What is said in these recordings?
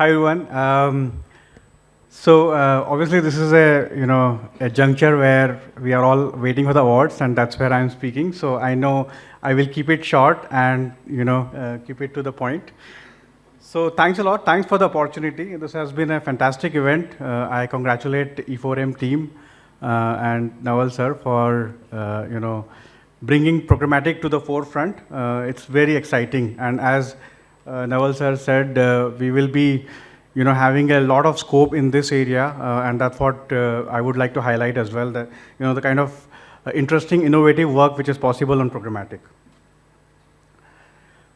Hi, everyone. Um, so uh, obviously, this is a you know a juncture where we are all waiting for the awards, and that's where I'm speaking. So I know I will keep it short and you know uh, keep it to the point. So thanks a lot. Thanks for the opportunity. This has been a fantastic event. Uh, I congratulate E4M team uh, and Naval sir for uh, you know bringing programmatic to the forefront. Uh, it's very exciting. And as uh, Naval sir said, uh, we will be you know, having a lot of scope in this area. Uh, and that's what uh, I would like to highlight as well, that you know, the kind of uh, interesting, innovative work which is possible on programmatic.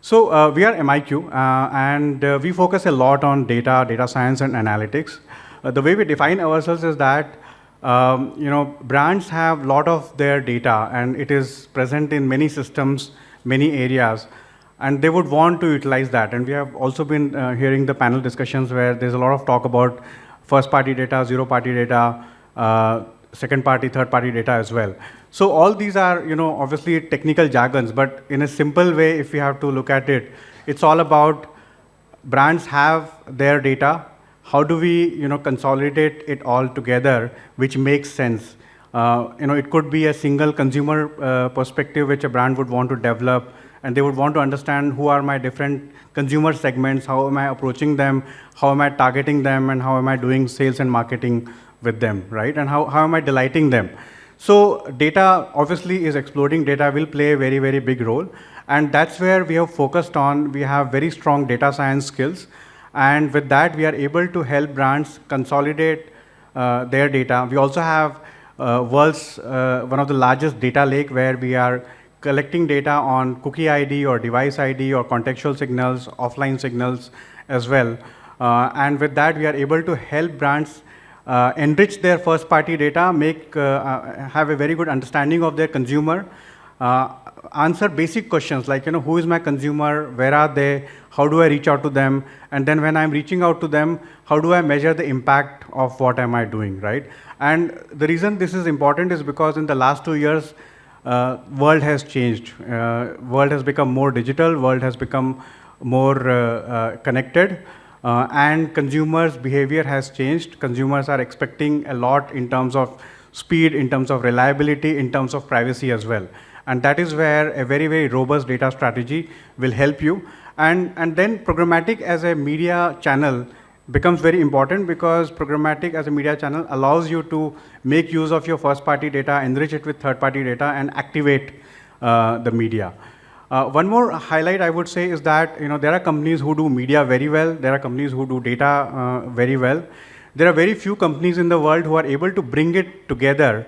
So uh, we are MIQ, and we focus a lot on data, data science, and analytics. the way we define ourselves is that um, you know, brands have a lot of their data and it is present in many systems, many areas, and they would want to utilize that. And we have also been uh, hearing the panel discussions where there's a lot of talk about first party data, zero party data, uh, second party, third party data as well. So all these are, you know, obviously technical jargons, but in a simple way, if we have to look at it, it's all about brands have their data, how do we you know, consolidate it all together, which makes sense? Uh, you know, it could be a single consumer uh, perspective which a brand would want to develop, and they would want to understand who are my different consumer segments, how am I approaching them, how am I targeting them, and how am I doing sales and marketing with them, right? And how, how am I delighting them? So data obviously is exploding. Data will play a very, very big role. And that's where we have focused on. We have very strong data science skills. And with that, we are able to help brands consolidate uh, their data. We also have uh, world's uh, one of the largest data lake where we are collecting data on cookie ID or device ID or contextual signals, offline signals as well. Uh, and with that, we are able to help brands uh, enrich their first party data, make, uh, have a very good understanding of their consumer, answer basic questions like, you know, who is my consumer, where are they, how do I reach out to them, and then when I'm reaching out to them, how do I measure the impact of what am I doing, right? And the reason this is important is because in the last two years, uh, world has changed. Uh, world has become more digital, world has become more uh, uh connected, uh, and consumers' behavior has changed. Consumers are expecting a lot in terms of speed, in terms of reliability, in terms of privacy as well. And that is where a very, very robust data strategy will help you. And, and then programmatic as a media channel becomes very important because programmatic as a media channel allows you to make use of your first party data, enrich it with third party data, and activate uh, the media. Uh, one more highlight I would say is that you know, there are companies who do media very well, there are companies who do data uh, very well. There are very few companies in the world who are able to bring it together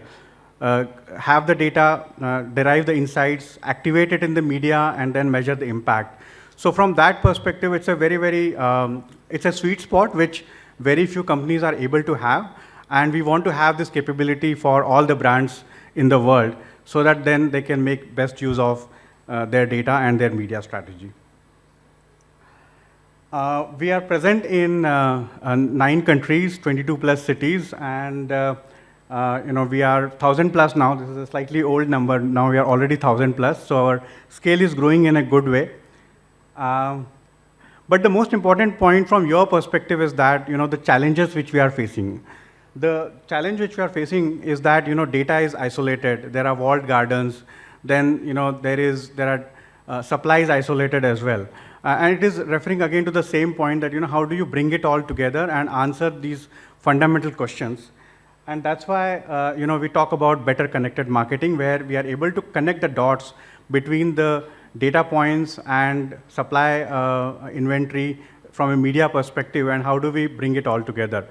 uh, have the data, uh, derive the insights, activate it in the media, and then measure the impact. So from that perspective, it's a very, very, um, it's a sweet spot which very few companies are able to have. And we want to have this capability for all the brands in the world so that then they can make best use of uh, their data and their media strategy. Uh, we are present in uh, uh nine countries, 22 plus cities, and uh, uh, you know, we are 1,000 plus now. This is a slightly old number. Now we are already 1,000 plus. So our scale is growing in a good way. Um, but the most important point from your perspective is that, you know, the challenges which we are facing. The challenge which we are facing is that, you know, data is isolated. There are walled gardens. Then, you know, there is, there are uh, supplies isolated as well. Uh, and it is referring again to the same point that, you know, how do you bring it all together and answer these fundamental questions? And that's why uh, you know, we talk about better connected marketing, where we are able to connect the dots between the data points and supply uh, inventory from a media perspective, and how do we bring it all together.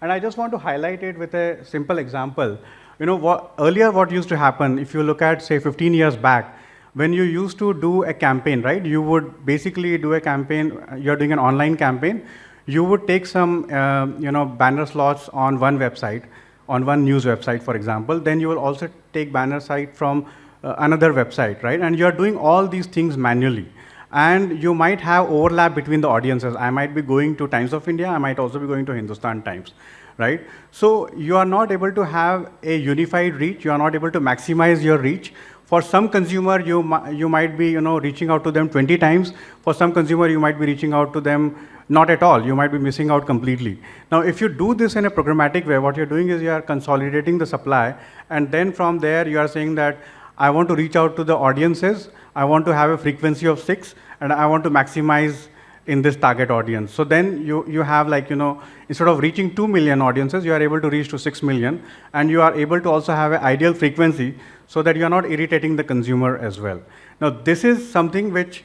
And I just want to highlight it with a simple example. You know, what, earlier what used to happen, if you look at, say, 15 years back, when you used to do a campaign, right, you would basically do a campaign, you're doing an online campaign, you would take some, uh, you know, banner slots on one website, on one news website, for example, then you will also take banner site from uh, another website, right? And you're doing all these things manually. And you might have overlap between the audiences. I might be going to Times of India, I might also be going to Hindustan Times, right? So you are not able to have a unified reach, you are not able to maximize your reach For some consumer, you, you might be, you know, reaching out to them 20 times. For some consumer, you might be reaching out to them not at all. You might be missing out completely. Now, if you do this in a programmatic way, what you're doing is you are consolidating the supply, and then from there, you are saying that I want to reach out to the audiences, I want to have a frequency of six, and I want to maximize in this target audience. So then you, you have like, you know, instead of reaching 2 million audiences, you are able to reach to 6 million, and you are able to also have an ideal frequency so that you are not irritating the consumer as well. Now, this is something which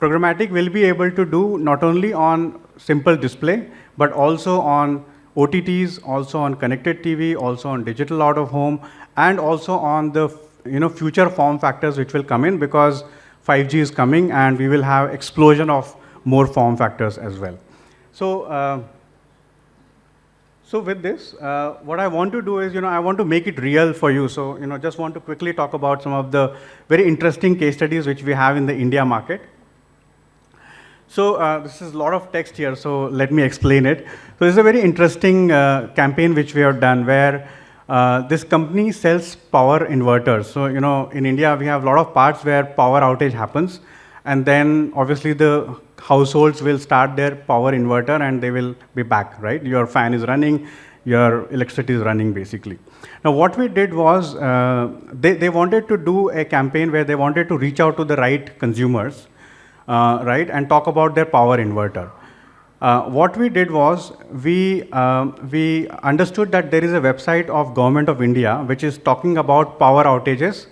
programmatic will be able to do not only on simple display, but also on OTTs, also on connected TV, also on digital out of home, and also on the you know, future form factors which will come in because 5G is coming and we will have explosion of more form factors as well. So, uh, so with this, uh, what I want to do is, you know, I want to make it real for you. So, you know, just want to quickly talk about some of the very interesting case studies which we have in the India market. So uh, this is a lot of text here, so let me explain it. So this is a very interesting uh, campaign which we have done where uh, this company sells power inverters. So, you know, in India, we have a lot of parts where power outage happens. And then obviously the households will start their power inverter and they will be back, right? Your fan is running, your electricity is running basically. Now what we did was, uh, they, they wanted to do a campaign where they wanted to reach out to the right consumers, uh, right, and talk about their power inverter. Uh, what we did was, we, uh, we understood that there is a website of Government of India which is talking about power outages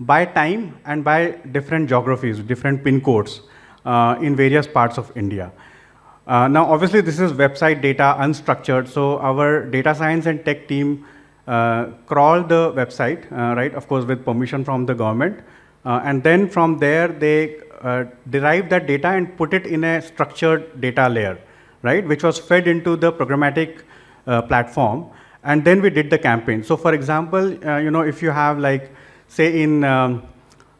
by time and by different geographies, different pin codes uh, in various parts of India. Uh, now, obviously, this is website data, unstructured, so our data science and tech team uh, crawled the website, uh, right, of course, with permission from the government. Uh, and then from there, they uh, derived that data and put it in a structured data layer, right, which was fed into the programmatic platform. And then we did the campaign. So, for example, you know, if you have like, say in um,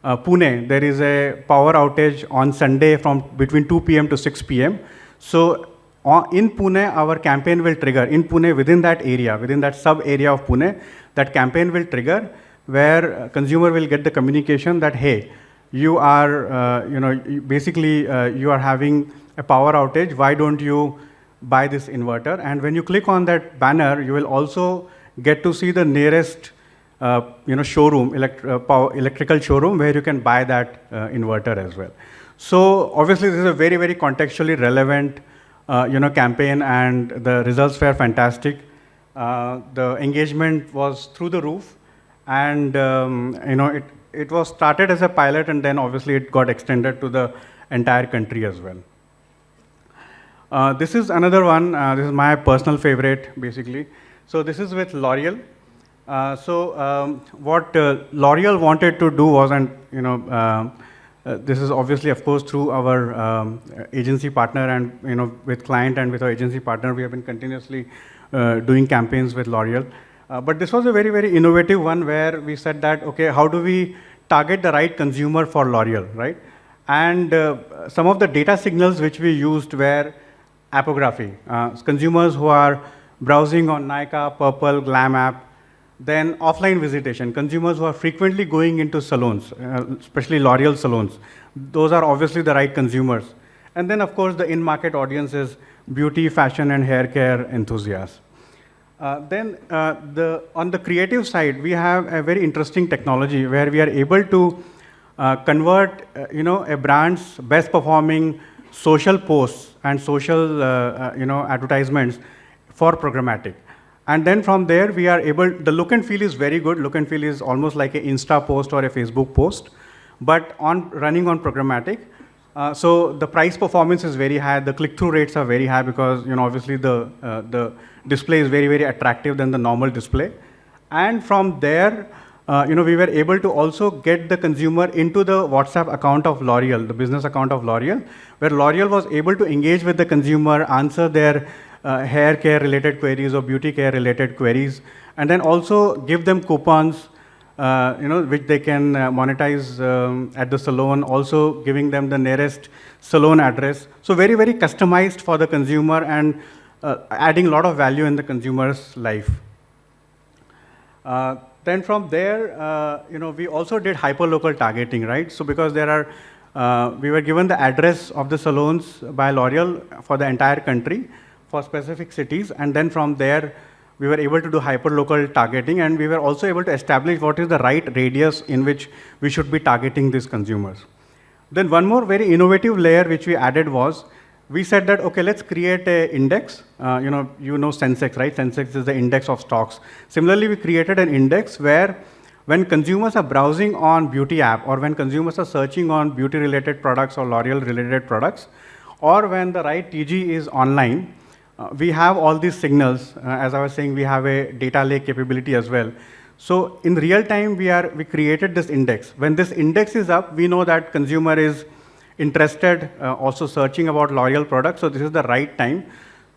uh, Pune, there is a power outage on Sunday from between 2 p.m. to 6 p.m. So uh, in Pune, our campaign will trigger. In Pune, within that area, within that sub area of Pune, that campaign will trigger where consumer will get the communication that, hey, you are, uh, you know, basically uh, you are having a power outage. Why don't you buy this inverter? And when you click on that banner, you will also get to see the nearest uh, you know, showroom, elect uh, power, electrical showroom where you can buy that uh, inverter as well. So obviously this is a very, very contextually relevant you know, campaign and the results were fantastic. the engagement was through the roof and um, you know, it, it was started as a pilot and then obviously it got extended to the entire country as well. Uh, this is another one, uh, this is my personal favorite basically. So this is with L'Oreal. Uh, so um, what uh, L'Oreal wanted to do was, and you know, uh, uh, this is obviously, of course, through our um, agency partner and you know, with client and with our agency partner, we have been continuously doing campaigns with L'Oreal. but this was a very, very innovative one where we said that, okay, how do we target the right consumer for L'Oreal, right? And some of the data signals which we used were appography. consumers who are browsing on Nykaa, Purplle, Glam app, then offline visitation, consumers who are frequently going into salons, uh, especially L'Oreal salons, those are obviously the right consumers. And then, of course, the in-market audience is beauty, fashion, and hair care enthusiasts. Uh, then, uh, the, on the creative side, we have a very interesting technology where we are able to uh, convert, uh, you know, a brand's best performing social posts and social, uh, you know, advertisements for programmatic. And then from there, we are able, the look and feel is very good. Look and feel is almost like an Insta post or a Facebook post, but on running on programmatic. Uh, so the price performance is very high. The click-through rates are very high because, you know, obviously the, uh, the display is very, very attractive than the normal display. And from there, uh, you know, we were able to also get the consumer into the WhatsApp account of L'Oreal, the business account of L'Oreal, where L'Oreal was able to engage with the consumer, answer their uh, hair care related queries or beauty care related queries, and then also give them coupons, uh, you know, which they can uh, monetize um, at the salon, also giving them the nearest salon address. So very, very customized for the consumer and uh, adding a lot of value in the consumer's life. Then from there, uh, you know, we also did hyperlocal targeting, right? So because there are, uh, we were given the address of the salons by L'Oreal for the entire country for specific cities, and then from there, we were able to do hyperlocal targeting, and we were also able to establish what is the right radius in which we should be targeting these consumers. Then one more very innovative layer which we added was we said that, okay, let's create an index. Uh, you know, you know Sensex, right? Sensex is the index of stocks. Similarly, we created an index where when consumers are browsing on beauty app or when consumers are searching on beauty related products or L'Oreal related products, or when the right TG is online, uh, we have all these signals. Uh, as I was saying, we have a data lake capability as well. So in real time, we, are, we created this index. When this index is up, we know that consumer is interested, uh, also searching about L'Oreal products. So this is the right time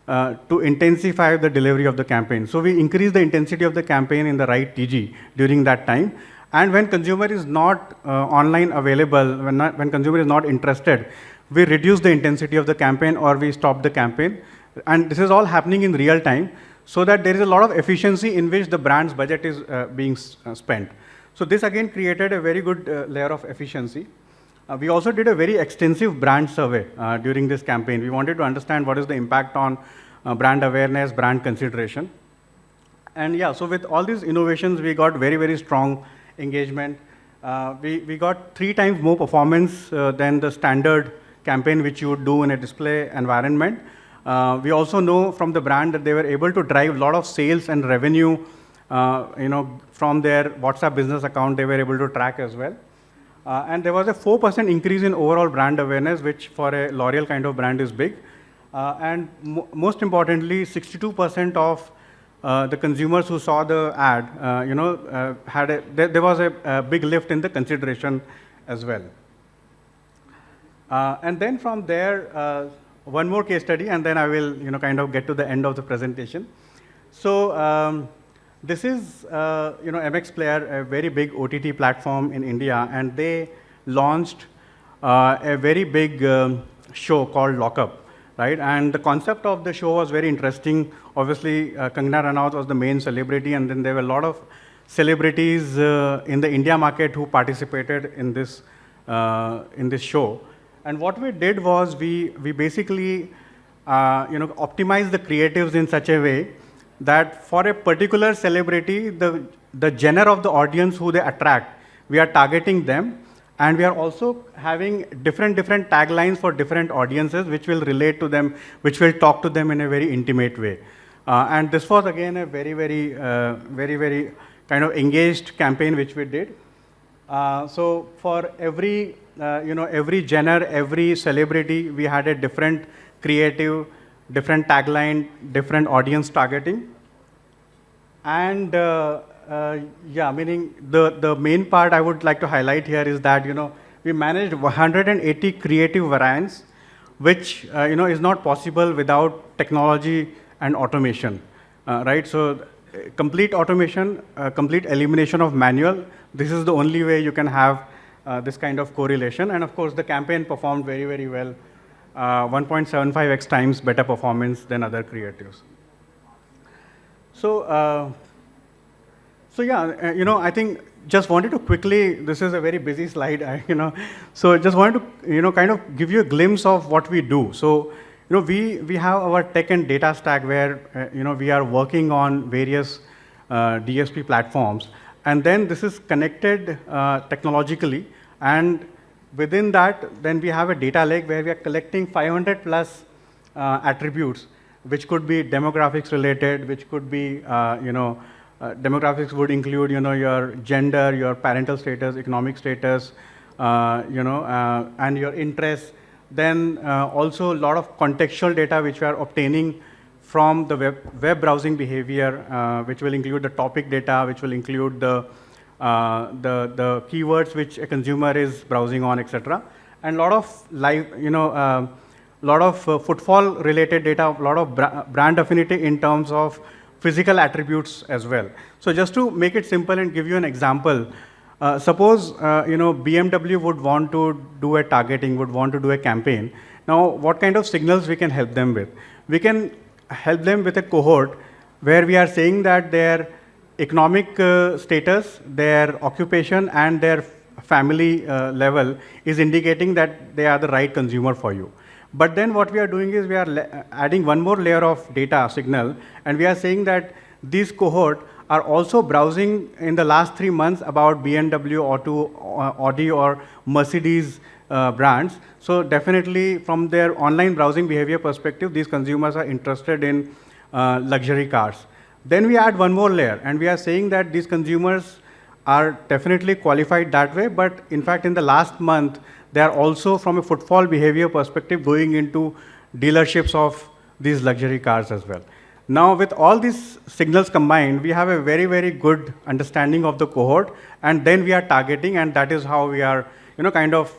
uh, to intensify the delivery of the campaign. So we increase the intensity of the campaign in the right TG during that time. And when consumer is not uh, online available, when, not, when consumer is not interested, we reduce the intensity of the campaign or we stop the campaign. And this is all happening in real time so that there is a lot of efficiency in which the brand's budget is uh, being uh, spent. So this again created a very good uh, layer of efficiency. Uh, we also did a very extensive brand survey uh, during this campaign. We wanted to understand what is the impact on uh, brand awareness, brand consideration. And yeah, so with all these innovations, we got very, very strong engagement. Uh, we, we got three times more performance uh, than the standard campaign which you would do in a display environment. Uh, we also know from the brand that they were able to drive a lot of sales and revenue you know, from their WhatsApp business account, they were able to track as well. Uh, and there was a 4% increase in overall brand awareness, which for a L'Oreal kind of brand is big. Uh, and mo most importantly, 62% of uh, the consumers who saw the ad, uh, you know, uh, had a, there, there was a, a, big lift in the consideration as well. Uh, and then from there, one more case study, and then I will, you know, kind of get to the end of the presentation. So um, this is, uh, you know, MX Player, a very big OTT platform in India, and they launched uh, a very big um, show called Lock Upp, right? And the concept of the show was very interesting. Obviously, uh, Kangana Ranaut was the main celebrity, and then there were a lot of celebrities uh, in the India market who participated in this, uh, in this show. And what we did was we, we basically, uh, you know, optimized the creatives in such a way that for a particular celebrity, the, the genre of the audience who they attract, we are targeting them. And we are also having different, different taglines for different audiences, which will relate to them, which will talk to them in a very intimate way. Uh, and this was again a very, very, uh, very, very kind of engaged campaign which we did. Uh, so for every, uh, you know, every genre, every celebrity, we had a different creative different tagline, different audience targeting. And uh, uh, yeah, meaning the, the main part I would like to highlight here is that, you know, we managed 180 creative variants, which, uh, you know, is not possible without technology and automation, uh, right? So complete automation, uh, complete elimination of manual, this is the only way you can have uh, this kind of correlation. And of course, the campaign performed very, very well uh, 1.75x times better performance than other creatives. So, uh, so yeah, uh, you know, I think just wanted to quickly, this is a very busy slide, I, you know, so just wanted to, you know, kind of give you a glimpse of what we do. So, you know, we, we have our tech and data stack where, uh, you know, we are working on various uh, DSP platforms. And then this is connected technologically and within that, then we have a data lake where we are collecting 500 plus uh, attributes, which could be demographics related, which could be, uh, you know, uh, demographics would include, you know, your gender, your parental status, economic status, uh, you know, uh, and your interests. Then uh, also a lot of contextual data which we are obtaining from the web, web browsing behavior, which will include the topic data, which will include the uh, the, the keywords which a consumer is browsing on, etc. And a lot of live, you know, a uh, lot of uh, footfall related data, a lot of bra brand affinity in terms of physical attributes as well. So just to make it simple and give you an example, uh, suppose uh, you know BMW would want to do a targeting, would want to do a campaign. Now, what kind of signals we can help them with? We can help them with a cohort where we are saying that their economic uh, status, their occupation, and their family uh, level is indicating that they are the right consumer for you. But then what we are doing is we are adding one more layer of data signal, and we are saying that this cohort are also browsing in the last three months about BMW, Auto, uh, Audi, or Mercedes uh, brands. So definitely from their online browsing behavior perspective, these consumers are interested in uh, luxury cars. Then we add one more layer, and we are saying that these consumers are definitely qualified that way, but in fact, in the last month, they are also, from a footfall behavior perspective, going into dealerships of these luxury cars as well. Now, with all these signals combined, we have a very, very good understanding of the cohort, and then we are targeting, and that is how we are, you know, kind of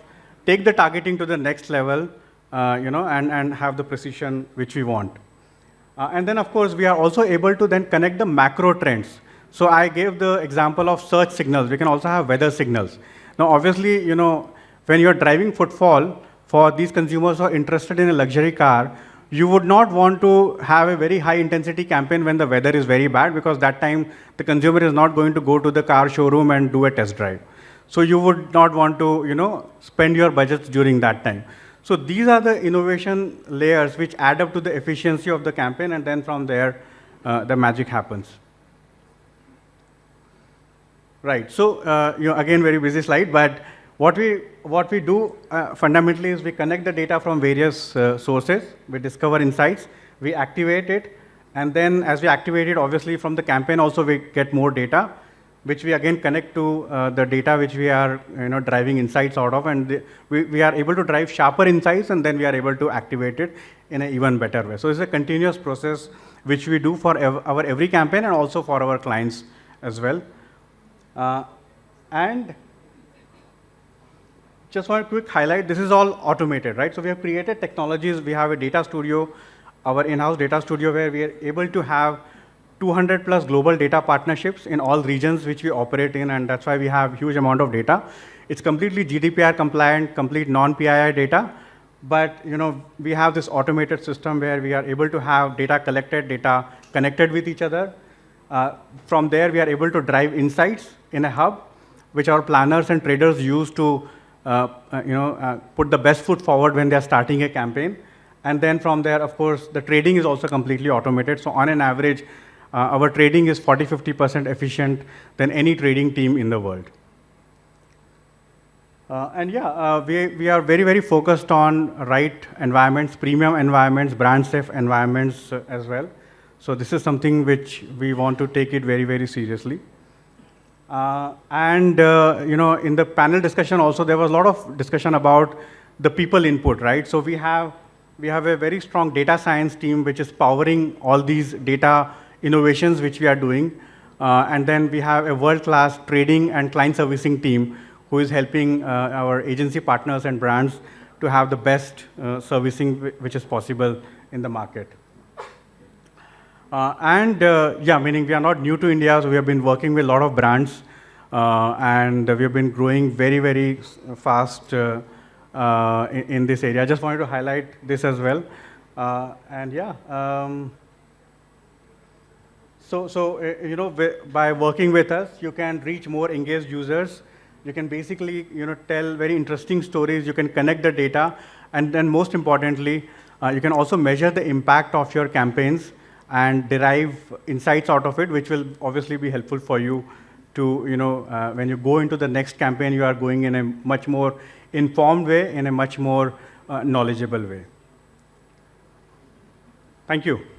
take the targeting to the next level, uh, you know, and, and have the precision which we want. Uh, and then, of course, we are also able to then connect the macro trends. So I gave the example of search signals. We can also have weather signals. Now, obviously, you know, when you're driving footfall, for these consumers who are interested in a luxury car, you would not want to have a very high intensity campaign when the weather is very bad because that time the consumer is not going to go to the car showroom and do a test drive. So you would not want to, you know, spend your budgets during that time. So these are the innovation layers which add up to the efficiency of the campaign, and then from there, uh, the magic happens. Right. So uh, you know, again, very busy slide, but what we what we do uh, fundamentally is we connect the data from various uh, sources. We discover insights, we activate it, and then as we activate it, obviously from the campaign also we get more data which we again connect to uh, the data which we are you know, driving insights out of, and the, we, we are able to drive sharper insights, and then we are able to activate it in an even better way. So it's a continuous process which we do for ev our every campaign and also for our clients as well. Uh, and just a quick highlight, this is all automated, right? So we have created technologies, we have a data studio, our in-house data studio where we are able to have 200 plus global data partnerships in all regions which we operate in, and that's why we have huge amount of data. It's completely GDPR compliant, complete non-PII data, but you know we have this automated system where we are able to have data collected, data connected with each other. Uh, from there, we are able to drive insights in a hub, which our planners and traders use to uh, uh, you know, uh, put the best foot forward when they're starting a campaign. And then from there, of course, the trading is also completely automated. So on an average, our trading is 40, 50% efficient than any trading team in the world. Uh, and yeah, uh, we, we are very, very focused on right environments, premium environments, brand safe environments uh, as well. So this is something which we want to take it very, very seriously. Uh, and, uh, you know, in the panel discussion also, there was a lot of discussion about the people input, right? So we have, we have a very strong data science team which is powering all these data innovations which we are doing. Uh, and then we have a world-class trading and client servicing team who is helping uh, our agency partners and brands to have the best uh, servicing which is possible in the market. Uh, and uh, yeah, meaning we are not new to India, so we have been working with a lot of brands, uh, and we have been growing very, very fast in, in, this area. I just wanted to highlight this as well. and yeah. Um, so, so uh, you know, by working with us, you can reach more engaged users. You can basically, you know, tell very interesting stories. You can connect the data, and then most importantly, uh, you can also measure the impact of your campaigns and derive insights out of it, which will obviously be helpful for you to, you know, uh, when you go into the next campaign, you are going in a much more informed way, in a much more uh, knowledgeable way. Thank you.